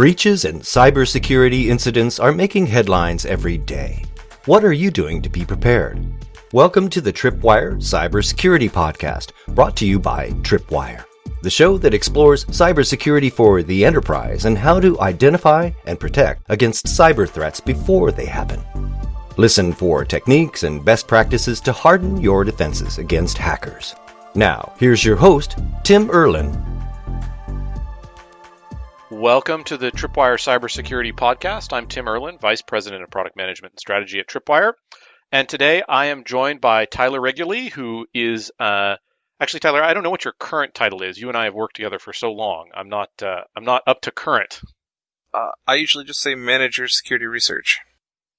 Breaches and cybersecurity incidents are making headlines every day. What are you doing to be prepared? Welcome to the Tripwire Cybersecurity Podcast, brought to you by Tripwire, the show that explores cybersecurity for the enterprise and how to identify and protect against cyber threats before they happen. Listen for techniques and best practices to harden your defenses against hackers. Now, here's your host, Tim Erlin. Welcome to the Tripwire Cybersecurity Podcast. I'm Tim Erlin, Vice President of Product Management and Strategy at Tripwire. And today I am joined by Tyler Reguly, who is uh, actually Tyler. I don't know what your current title is. You and I have worked together for so long. I'm not. Uh, I'm not up to current. Uh, I usually just say manager security research.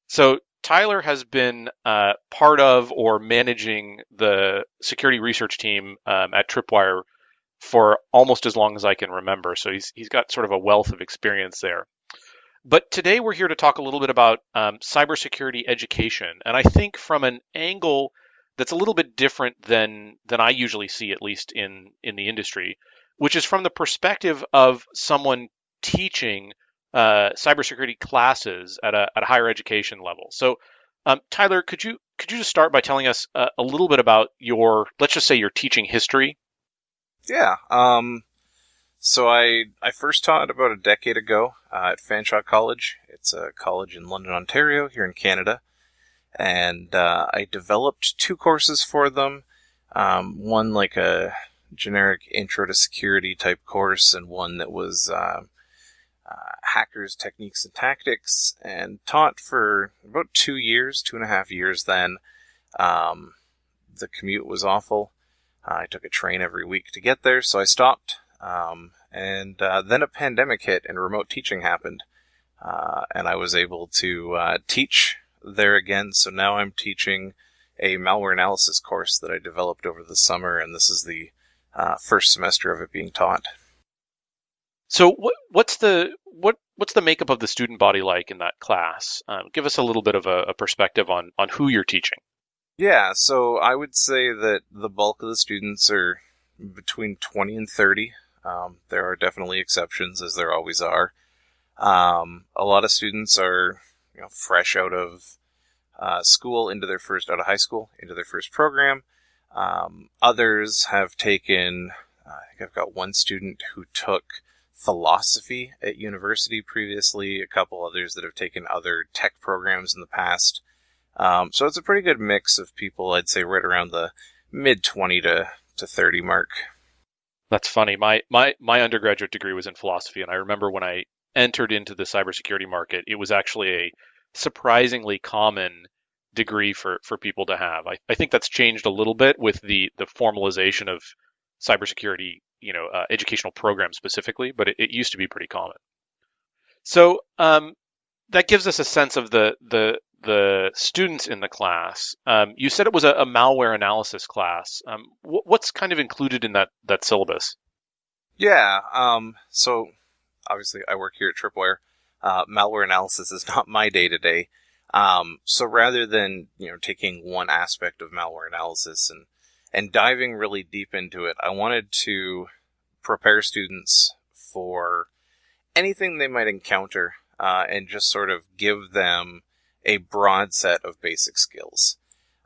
So Tyler has been uh, part of or managing the security research team um, at Tripwire for almost as long as I can remember. So he's he's got sort of a wealth of experience there. But today we're here to talk a little bit about um, cybersecurity education, and I think from an angle that's a little bit different than than I usually see, at least in in the industry, which is from the perspective of someone teaching uh, cybersecurity classes at a at a higher education level. So, um, Tyler, could you could you just start by telling us uh, a little bit about your let's just say your teaching history yeah. Um, so I I first taught about a decade ago uh, at Fanshawe College. It's a college in London, Ontario, here in Canada, and uh, I developed two courses for them. Um, one like a generic intro to security type course, and one that was uh, uh, hackers techniques and tactics, and taught for about two years, two and a half years. Then um, the commute was awful. I took a train every week to get there, so I stopped. Um, and uh, then a pandemic hit and remote teaching happened. Uh, and I was able to uh, teach there again. So now I'm teaching a malware analysis course that I developed over the summer, and this is the uh, first semester of it being taught. So what, what's the what what's the makeup of the student body like in that class? Um, give us a little bit of a, a perspective on on who you're teaching. Yeah, so I would say that the bulk of the students are between 20 and 30. Um, there are definitely exceptions, as there always are. Um, a lot of students are, you know, fresh out of uh, school into their first out of high school into their first program. Um, others have taken. Uh, I think I've got one student who took philosophy at university previously. A couple others that have taken other tech programs in the past. Um, so it's a pretty good mix of people, I'd say right around the mid 20 to, to 30 mark. That's funny. My, my, my undergraduate degree was in philosophy, and I remember when I entered into the cybersecurity market, it was actually a surprisingly common degree for, for people to have. I, I think that's changed a little bit with the, the formalization of cybersecurity, you know, uh, educational programs specifically, but it, it, used to be pretty common. So um, that gives us a sense of the the the students in the class. Um, you said it was a, a malware analysis class. Um, wh- what's kind of included in that that syllabus? Yeah. Um, so obviously, I work here at Tripwire. Uh, malware analysis is not my day to day. So rather than you know taking one aspect of malware analysis and and diving really deep into it, I wanted to prepare students for anything they might encounter uh, and just sort of give them a broad set of basic skills.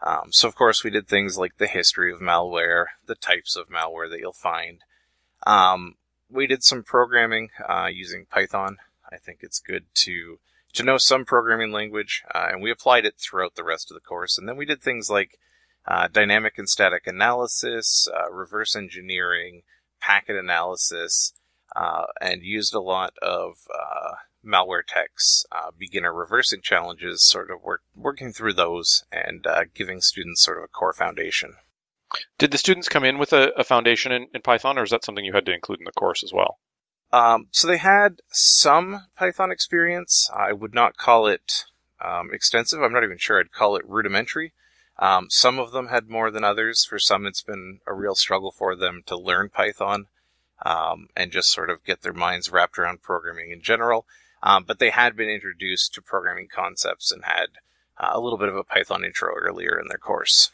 Um, so, of course, we did things like the history of malware, the types of malware that you'll find. Um, we did some programming uh, using Python. I think it's good to to know some programming language, uh, and we applied it throughout the rest of the course. And then we did things like uh, dynamic and static analysis, uh, reverse engineering, packet analysis, uh, and used a lot of uh, Malwaretech's uh, beginner reversing challenges, sort of work, working through those and uh, giving students sort of a core foundation. Did the students come in with a, a foundation in, in, Python, or is that something you had to include in the course as well? Um, so they had some Python experience. I would not call it um, extensive. I'm not even sure I'd call it rudimentary. Um, some of them had more than others. For some, it's been a real struggle for them to learn Python um, and just sort of get their minds wrapped around programming in general. Um, but they had been introduced to programming concepts and had uh, a little bit of a Python intro earlier in their course.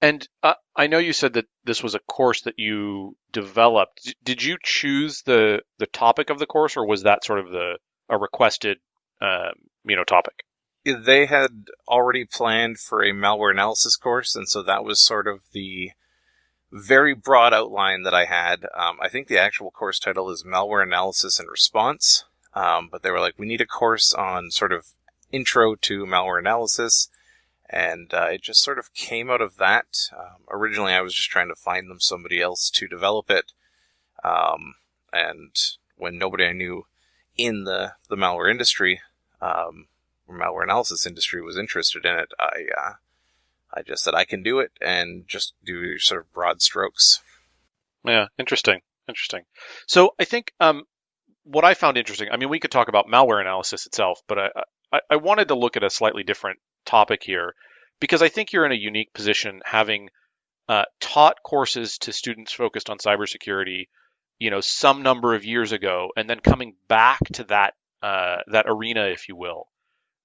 And uh, I know you said that this was a course that you developed. Did you choose the the topic of the course, or was that sort of the a requested um, you know topic? They had already planned for a malware analysis course, and so that was sort of the very broad outline that I had. Um, I think the actual course title is Malware Analysis and Response, um, but they were like, we need a course on sort of intro to malware analysis, and uh, it just sort of came out of that. Um, originally, I was just trying to find them somebody else to develop it, um, and when nobody I knew in the the malware industry, um, malware analysis industry, was interested in it, I uh, I just said I can do it and just do sort of broad strokes. Yeah, interesting, interesting. So I think um, what I found interesting. I mean, we could talk about malware analysis itself, but I, I, I wanted to look at a slightly different topic here because I think you're in a unique position having uh, taught courses to students focused on cybersecurity, you know, some number of years ago, and then coming back to that uh, that arena, if you will.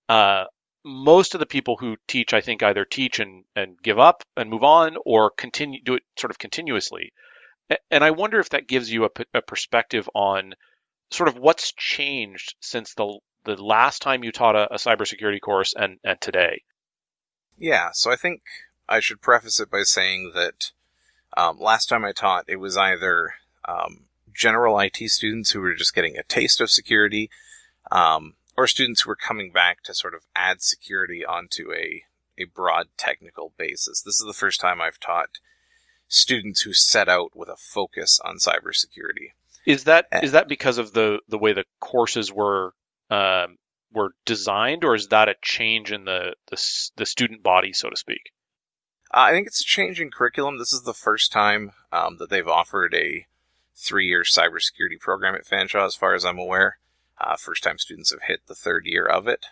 Uh, most of the people who teach, I think, either teach and, and give up and move on or continue do it sort of continuously. And I wonder if that gives you a, a perspective on sort of what's changed since the the last time you taught a, a cybersecurity course and, and today. Yeah, so I think I should preface it by saying that um, last time I taught, it was either um, general IT students who were just getting a taste of security, um, or students who were coming back to sort of add security onto a, a broad technical basis. This is the first time I've taught students who set out with a focus on cybersecurity. Is that is that because of the the way the courses were um, were designed, or is that a change in the the, the student body, so to speak? Uh, I think it's a change in curriculum. This is the first time um, that they've offered a three-year cybersecurity program at Fanshawe, as far as I'm aware. Uh, first time students have hit the third year of it.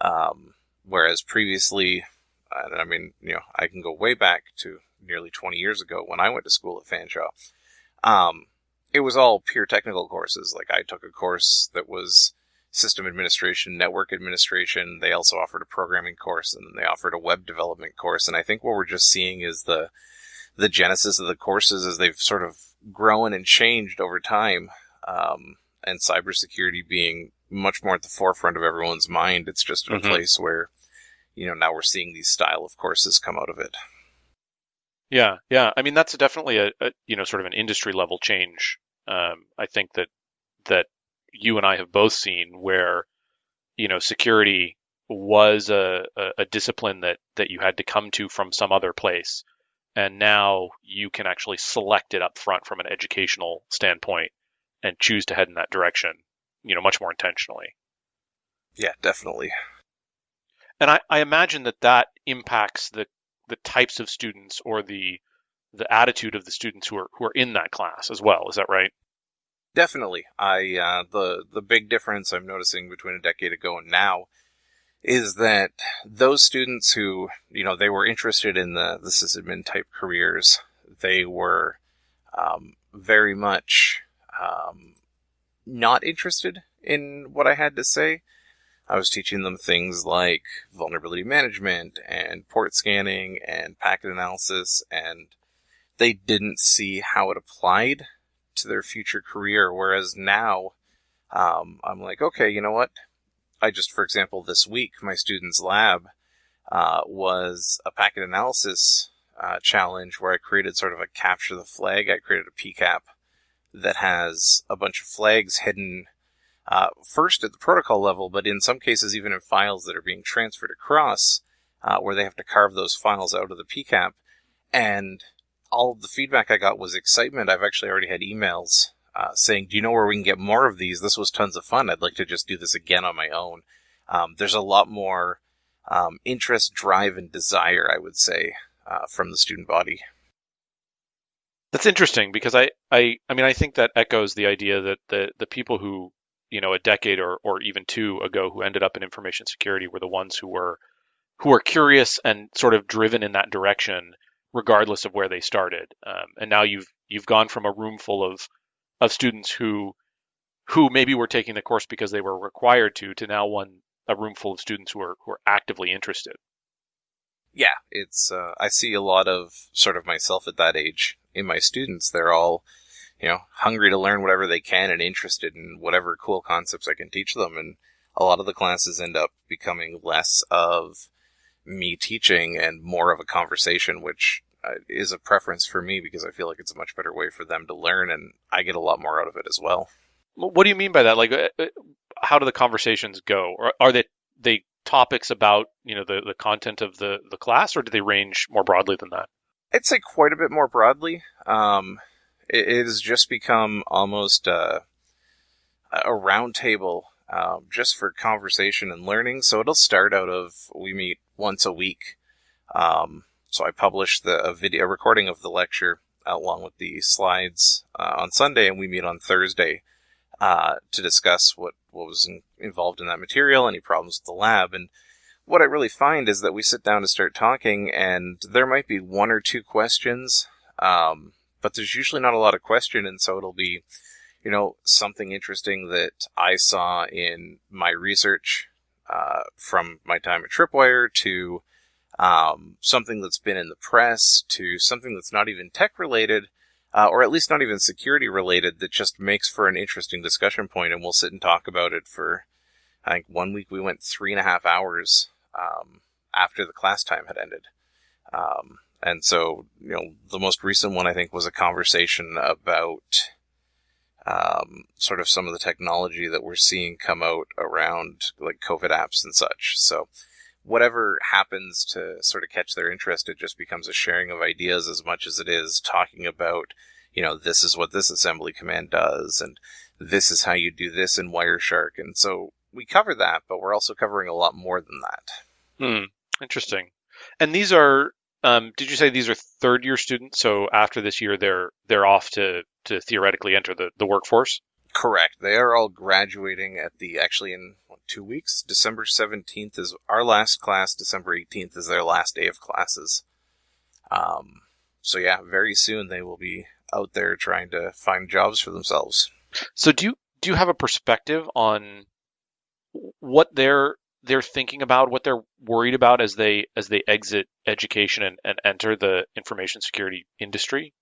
Um, whereas previously, I mean, you know, I can go way back to nearly 20 years ago when I went to school at Fanshawe. Um, it was all pure technical courses. Like I took a course that was system administration, network administration. They also offered a programming course and they offered a web development course. And I think what we're just seeing is the, the genesis of the courses as they've sort of grown and changed over time. Um, and cybersecurity being much more at the forefront of everyone's mind. It's just mm-hmm. a place where, you know, now we're seeing these style of courses come out of it. Yeah, yeah. I mean, that's definitely a, a you know sort of an industry level change. Um, I think that that you and I have both seen where you know security was a, a, a discipline that that you had to come to from some other place, and now you can actually select it up front from an educational standpoint and choose to head in that direction, you know, much more intentionally. Yeah, definitely. And I, I imagine that that impacts the the types of students or the the attitude of the students who are who are in that class as well. Is that right? Definitely. I uh, the the big difference I'm noticing between a decade ago and now is that those students who you know they were interested in the the sysadmin type careers, they were um, very much um, not interested in what I had to say. I was teaching them things like vulnerability management and port scanning and packet analysis, and they didn't see how it applied to their future career. Whereas now, um, I'm like, okay, you know what? I just, for example, this week, my student's lab uh, was a packet analysis uh, challenge where I created sort of a capture the flag. I created a PCAP that has a bunch of flags hidden uh, first at the protocol level, but in some cases even in files that are being transferred across, uh, where they have to carve those files out of the PCAP. And all of the feedback I got was excitement. I've actually already had emails uh, saying, "Do you know where we can get more of these? This was tons of fun. I'd like to just do this again on my own." Um, there's a lot more um, interest, drive, and desire, I would say, uh, from the student body. That's interesting because I, I, I mean, I think that echoes the idea that the the people who, you know, a decade or or even two ago who ended up in information security were the ones who were who were curious and sort of driven in that direction, regardless of where they started. Um, and now you've you've gone from a room full of of students who who maybe were taking the course because they were required to to now one a room full of students who are who are actively interested. yeah, it's uh, I see a lot of sort of myself at that age in my students. They're all you know hungry to learn whatever they can and interested in whatever cool concepts I can teach them. And a lot of the classes end up becoming less of me teaching and more of a conversation, which uh, is a preference for me because I feel like it's a much better way for them to learn, and I get a lot more out of it as well. What do you mean by that? Like, uh, uh, how do the conversations go? Or are they they topics about you know the, the content of the the class, or do they range more broadly than that? I'd say quite a bit more broadly. Um, it, it, has just become almost a, a roundtable um, just for conversation and learning. So it'll start out of we meet once a week. Um, so I publish the a video a recording of the lecture along with the slides uh, on Sunday, and we meet on Thursday uh, to discuss what what was in, involved in that material, any problems with the lab, and what I really find is that we sit down to start talking, and there might be one or two questions, um, but there's usually not a lot of question, and so it'll be, you know, something interesting that I saw in my research uh, from my time at Tripwire to um, something that's been in the press to something that's not even tech related, uh, or at least not even security related, that just makes for an interesting discussion point, and we'll sit and talk about it for. I think one week we went three and a half hours um, after the class time had ended. Um, and so, you know, the most recent one I think was a conversation about um, sort of some of the technology that we're seeing come out around like COVID apps and such. So, whatever happens to sort of catch their interest, it just becomes a sharing of ideas as much as it is talking about, you know, this is what this assembly command does, and this is how you do this in Wireshark. And so we cover that, but we're also covering a lot more than that. Hmm. Interesting. And these are, um, did you say these are third year students? So after this year, they're they're off to to theoretically enter the, the workforce. Correct. They are all graduating at the actually in what, two weeks. December seventeenth is our last class. December eighteenth is their last day of classes. Um, so yeah, very soon they will be out there trying to find jobs for themselves. So do you do you have a perspective on what they're they're thinking about, what they're worried about as they as they exit education and, and enter the information security industry,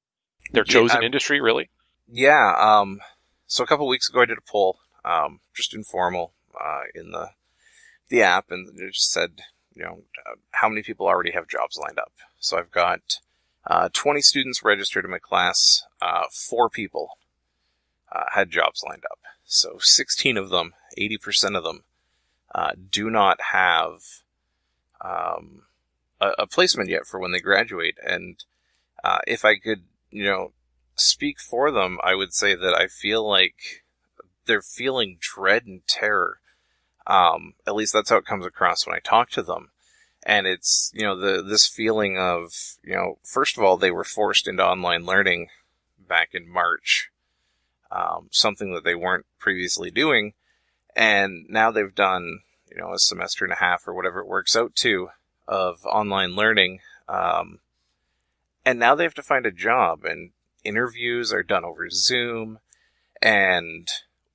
their chosen yeah, industry, really? Yeah. Um, so a couple weeks ago, I did a poll, um, just informal, uh, in the the app, and it just said, you know, uh, how many people already have jobs lined up. So I've got uh, 20 students registered in my class. Uh, four people uh, had jobs lined up. So 16 of them, 80% of them, uh, do not have um, a, a, placement yet for when they graduate. And uh, if I could, you know, speak for them, I would say that I feel like they're feeling dread and terror. Um, at least that's how it comes across when I talk to them. And it's, you know, the, this feeling of, you know, first of all, they were forced into online learning back in March. Um, something that they weren't previously doing and now they've done you know a semester and a half or whatever it works out to of online learning um, and now they have to find a job and interviews are done over zoom and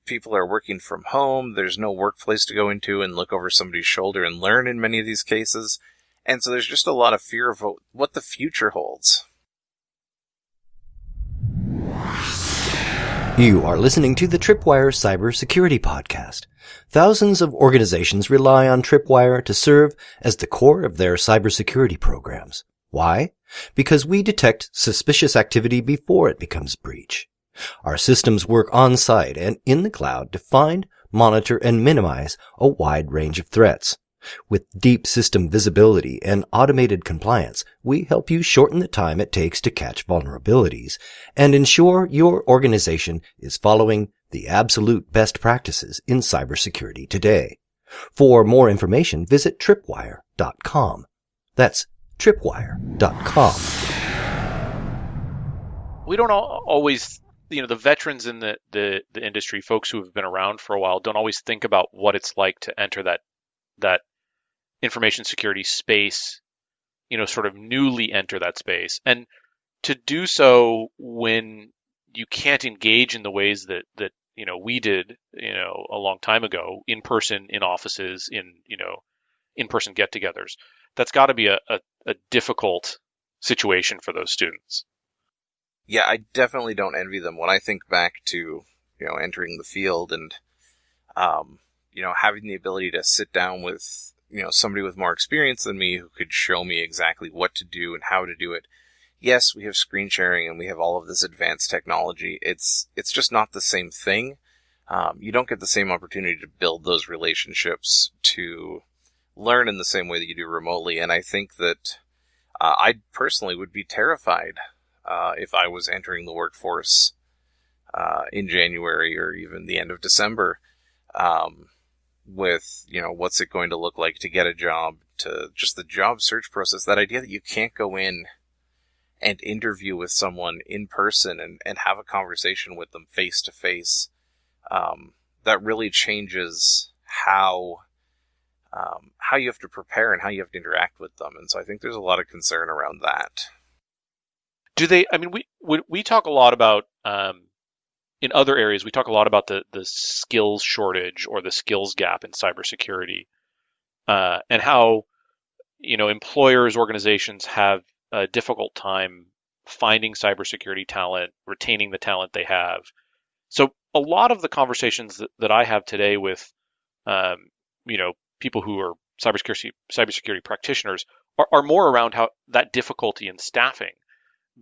people are working from home. There's no workplace to go into and look over somebody's shoulder and learn in many of these cases. And so there's just a lot of fear of what the future holds You are listening to the Tripwire Cybersecurity Podcast. Thousands of organizations rely on Tripwire to serve as the core of their cybersecurity programs. Why? Because we detect suspicious activity before it becomes breach. Our systems work on site and in the cloud to find, monitor, and minimize a wide range of threats. With deep system visibility and automated compliance, we help you shorten the time it takes to catch vulnerabilities and ensure your organization is following the absolute best practices in cybersecurity today. For more information, visit tripwire.com. That's tripwire.com. We don't always, you know, the veterans in the, the, the industry, folks who have been around for a while, don't always think about what it's like to enter that that information security space, you know, sort of newly enter that space. And to do so when you can't engage in the ways that, that, you know, we did, you know, a long time ago in person, in offices, in, you know, in person get togethers. that's got to be a, a, a difficult situation for those students. Yeah, I definitely don't envy them when I think back to you know entering the field and um, you know having the ability to sit down with you know somebody with more experience than me who could show me exactly what to do and how to do it. Yes, we have screen sharing and we have all of this advanced technology. It's it's just not the same thing. Um, you don't get the same opportunity to build those relationships to learn in the same way that you do remotely. And I think that uh, I personally would be terrified uh, if I was entering the workforce uh, in January or even the end of December. Um, with you know what's it going to look like to get a job to just the job search process that idea that you can't go in and interview with someone in person and, and have a conversation with them face to face that really changes how um, how you have to prepare and how you have to interact with them. And so i think there's a lot of concern around that. Do they i mean we we, we talk a lot about um, in other areas, we talk a lot about the the skills shortage or the skills gap in cybersecurity, uh, and how you know employers, organizations have a difficult time finding cybersecurity talent, retaining the talent they have. So a lot of the conversations that, that I have today with, um, you know, people who are cybersecurity cybersecurity practitioners are, are more around how that difficulty in staffing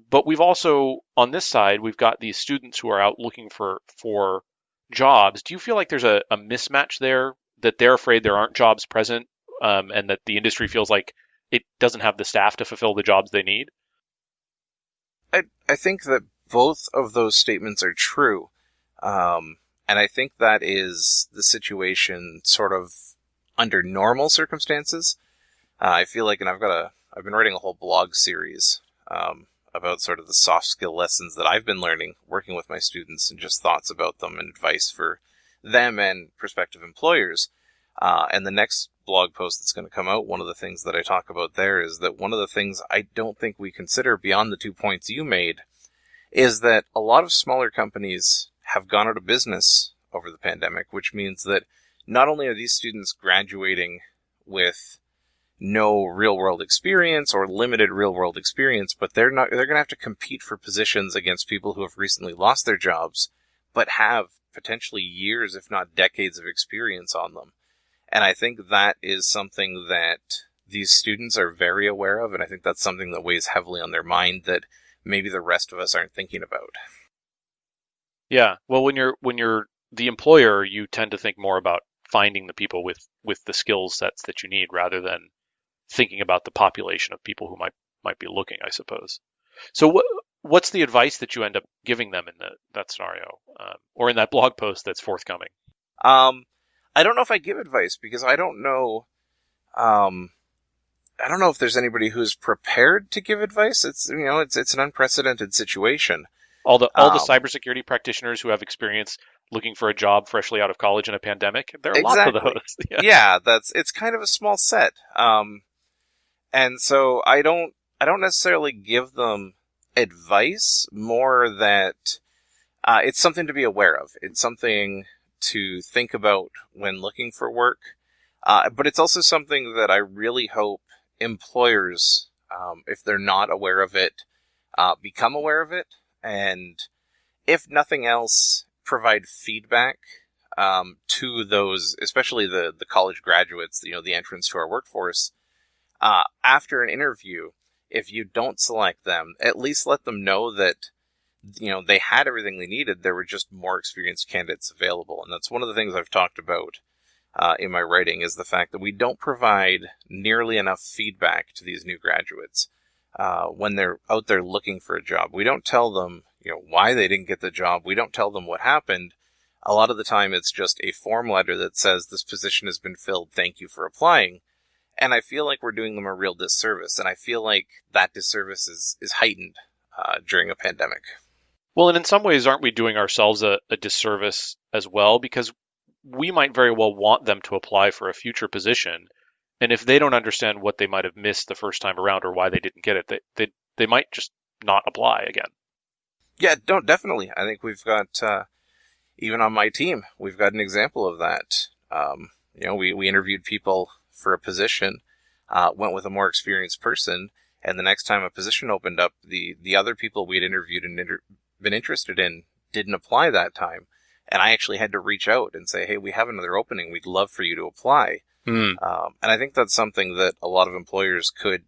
but we've also on this side we've got these students who are out looking for for jobs. Do you feel like there's a, a mismatch there that they're afraid there aren't jobs present um, and that the industry feels like it doesn't have the staff to fulfill the jobs they need? I, I think that both of those statements are true um, and i think that is the situation sort of under normal circumstances. Uh, i feel like and i've got a i've been writing a whole blog series um, about sort of the soft skill lessons that I've been learning working with my students and just thoughts about them and advice for them and prospective employers. Uh, and the next blog post that's going to come out, one of the things that I talk about there is that one of the things I don't think we consider beyond the two points you made is that a lot of smaller companies have gone out of business over the pandemic, which means that not only are these students graduating with no real world experience or limited real world experience, but they're not they're going to have to compete for positions against people who have recently lost their jobs but have potentially years if not decades of experience on them. And I think that is something that these students are very aware of and I think that's something that weighs heavily on their mind that maybe the rest of us aren't thinking about. Yeah. Well, when you're when you're the employer, you tend to think more about finding the people with with the skill sets that you need rather than thinking about the population of people who might might be looking, I suppose. So what what's the advice that you end up giving them in the, that scenario, um, or in that blog post that's forthcoming? Um, I don't know if I give advice because I don't know. Um, I don't know if there's anybody who's prepared to give advice. It's you know it's it's an unprecedented situation. All the all um, the cybersecurity practitioners who have experience looking for a job freshly out of college in a pandemic. There are exactly. lots of those. yeah. yeah. that's it's kind of a small set. Um, and so I don't I don't necessarily give them advice more that uh, it's something to be aware of. It's something to think about when looking for work. Uh, but it's also something that I really hope employers, um, if they're not aware of it, uh, become aware of it. And if nothing else, provide feedback um, to those, especially the, the college graduates, you know, the entrance to our workforce, uh, after an interview, if you don't select them, at least let them know that you know they had everything they needed. There were just more experienced candidates available, and that's one of the things I've talked about uh, in my writing is the fact that we don't provide nearly enough feedback to these new graduates uh, when they're out there looking for a job. We don't tell them you know why they didn't get the job. We don't tell them what happened. A lot of the time, it's just a form letter that says this position has been filled. Thank you for applying and I feel like we're doing them a real disservice, and I feel like that disservice is is heightened uh, during a pandemic. Well, and in some ways, aren't we doing ourselves a, a disservice as well? Because we might very well want them to apply for a future position, and if they don't understand what they might have missed the first time around or why they didn't get it, they they, they might just not apply again. Yeah, don't definitely. I think we've got uh, even on my team, we've got an example of that. Um, you know, we we interviewed people for a position. uh, went with a more experienced person. And the next time a position opened up, the, the other people we'd interviewed and inter- been interested in didn't apply that time. And I actually had to reach out and say, Hey, we have another opening. We'd love for you to apply. Mm. Um, and I think that's something that a lot of employers could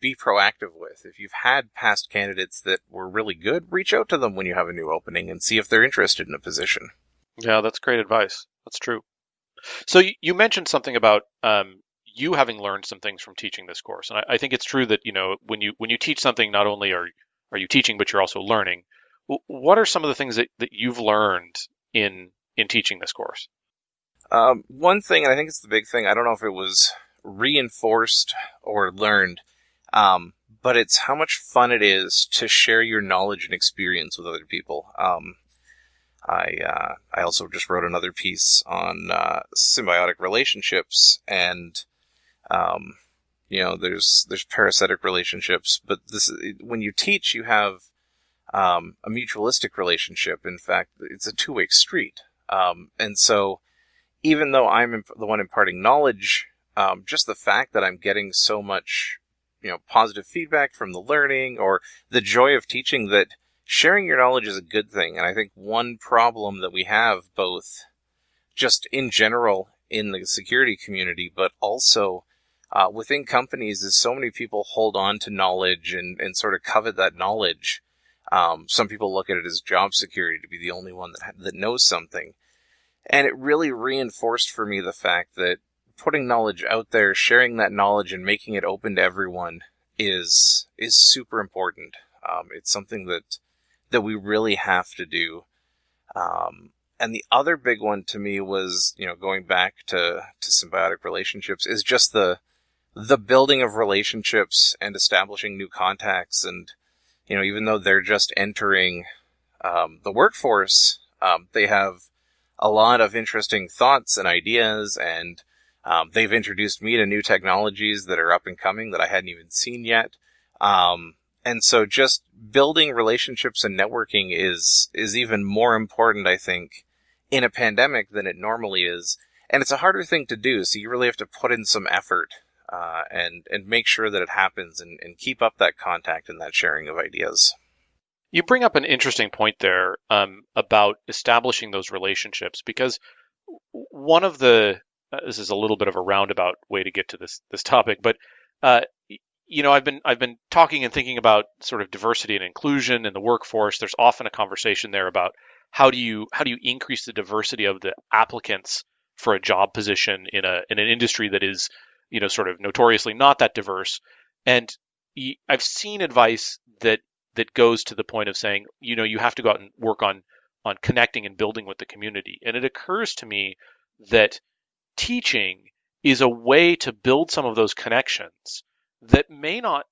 be proactive with. If you've had past candidates that were really good, reach out to them when you have a new opening and see if they're interested in a position. Yeah, that's great advice. That's true. So you, mentioned something about um, you having learned some things from teaching this course, and I, I, think it's true that you know when you when you teach something, not only are are you teaching, but you're also learning. What are some of the things that, that you've learned in in teaching this course? Um, one thing, and I think it's the big thing. I don't know if it was reinforced or learned, um, but it's how much fun it is to share your knowledge and experience with other people. Um, I uh, I also just wrote another piece on uh, symbiotic relationships, and um, you know, there's there's parasitic relationships, but this when you teach, you have um, a mutualistic relationship. In fact, it's a two way street, um, and so even though I'm imp- the one imparting knowledge, um, just the fact that I'm getting so much you know positive feedback from the learning or the joy of teaching that sharing your knowledge is a good thing. And I think one problem that we have both just in general in the security community, but also uh, within companies is so many people hold on to knowledge and, and sort of covet that knowledge. Um, some people look at it as job security to be the only one that, that knows something. And it really reinforced for me the fact that putting knowledge out there, sharing that knowledge and making it open to everyone is, is super important. Um, it's something that that we really have to do. Um, and the other big one to me was, you know, going back to, to symbiotic relationships is just the, the building of relationships and establishing new contacts. And, you know, even though they're just entering, um, the workforce, um, they have a lot of interesting thoughts and ideas and, um, they've introduced me to new technologies that are up and coming that I hadn't even seen yet. Um, and so just building relationships and networking is is even more important, I think, in a pandemic than it normally is. And it's a harder thing to do, so you really have to put in some effort uh, and and make sure that it happens and, and keep up that contact and that sharing of ideas. You bring up an interesting point there um, about establishing those relationships because one of the uh, this is a little bit of a roundabout way to get to this this topic, but uh, you know, I've been I've been talking and thinking about sort of diversity and inclusion in the workforce. There's often a conversation there about how do you how do you increase the diversity of the applicants for a job position in a in an industry that is, you know, sort of notoriously not that diverse. And I've seen advice that that goes to the point of saying, you know, you have to go out and work on on connecting and building with the community. And it occurs to me that teaching is a way to build some of those connections that may not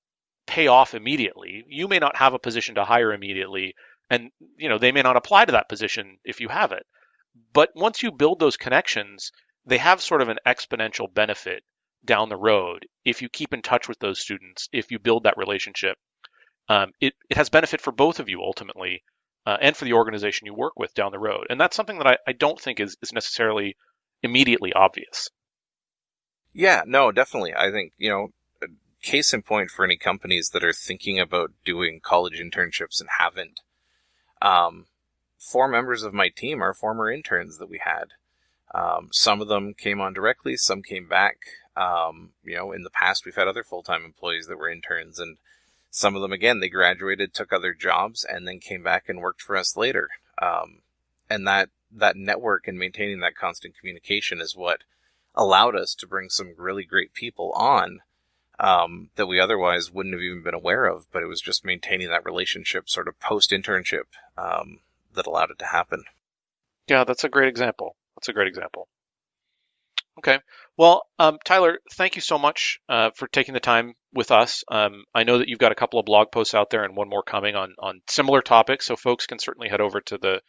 pay off immediately. You may not have a position to hire immediately, and you know they may not apply to that position if you have it. But once you build those connections, they have sort of an exponential benefit down the road if you keep in touch with those students, if you build that relationship. Um, it, it has benefit for both of you ultimately, uh, and for the organization you work with down the road. And that's something that I, I don't think is, is necessarily immediately obvious. Yeah, no, definitely. I think, you know, case in point for any companies that are thinking about doing college internships and haven't. Um, four members of my team are former interns that we had. Um, some of them came on directly, some came back. Um, you know, in the past, we've had other full time employees that were interns, and some of them, again, they graduated, took other jobs, and then came back and worked for us later. Um, and that that network and maintaining that constant communication is what allowed us to bring some really great people on um, that we otherwise wouldn't have even been aware of. But it was just maintaining that relationship, sort of post internship, um, that allowed it to happen. Yeah, that's a great example. That's a great example. Okay. Well, um, Tyler, thank you so much uh, for taking the time with us. Um, I know that you've got a couple of blog posts out there and one more coming on on similar topics, so folks can certainly head over to the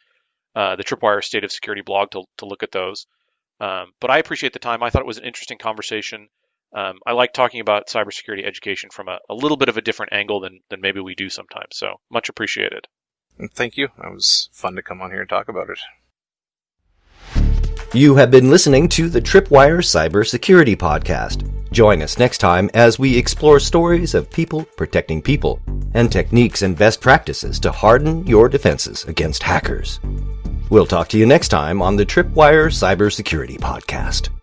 uh, the Tripwire State of Security blog to to look at those. Um, but I appreciate the time. I thought it was an interesting conversation. Um, I like talking about cybersecurity education from a, a, little bit of a different angle than, than maybe we do sometimes. So much appreciated. Thank you. It was fun to come on here and talk about it. You have been listening to the Tripwire Cybersecurity Podcast. Join us next time as we explore stories of people protecting people and techniques and best practices to harden your defenses against hackers. We'll talk to you next time on the Tripwire Cybersecurity Podcast.